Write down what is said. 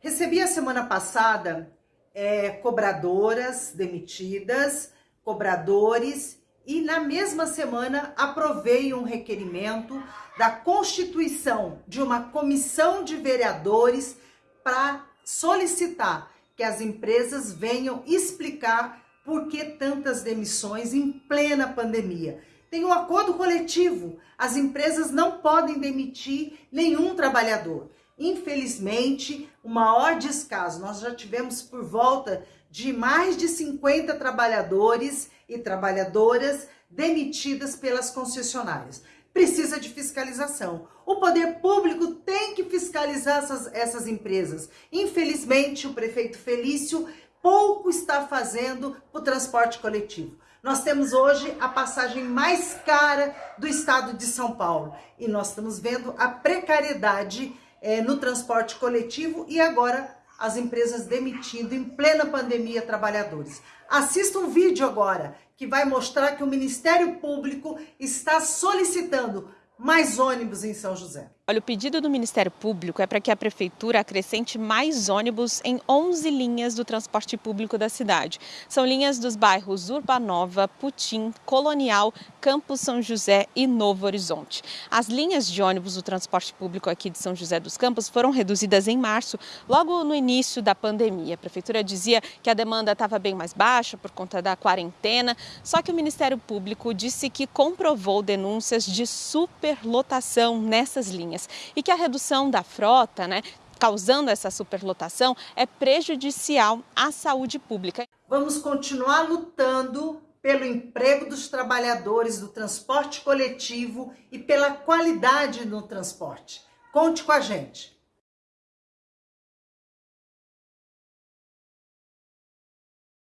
Recebi a semana passada é, cobradoras demitidas, cobradores e na mesma semana aprovei um requerimento da constituição de uma comissão de vereadores para solicitar que as empresas venham explicar por que tantas demissões em plena pandemia. Tem um acordo coletivo, as empresas não podem demitir nenhum trabalhador. Infelizmente, o maior descaso, nós já tivemos por volta de mais de 50 trabalhadores e trabalhadoras demitidas pelas concessionárias. Precisa de fiscalização. O poder público tem que fiscalizar essas, essas empresas. Infelizmente, o prefeito Felício pouco está fazendo o transporte coletivo. Nós temos hoje a passagem mais cara do estado de São Paulo e nós estamos vendo a precariedade é, no transporte coletivo e agora as empresas demitindo em plena pandemia trabalhadores. Assista um vídeo agora que vai mostrar que o Ministério Público está solicitando mais ônibus em São José. Olha, o pedido do Ministério Público é para que a Prefeitura acrescente mais ônibus em 11 linhas do transporte público da cidade. São linhas dos bairros Urbanova, Putim, Colonial, Campos São José e Novo Horizonte. As linhas de ônibus do transporte público aqui de São José dos Campos foram reduzidas em março, logo no início da pandemia. A Prefeitura dizia que a demanda estava bem mais baixa por conta da quarentena, só que o Ministério Público disse que comprovou denúncias de superlotação nessas linhas linhas e que a redução da frota, né, causando essa superlotação, é prejudicial à saúde pública. Vamos continuar lutando pelo emprego dos trabalhadores do transporte coletivo e pela qualidade no transporte. Conte com a gente.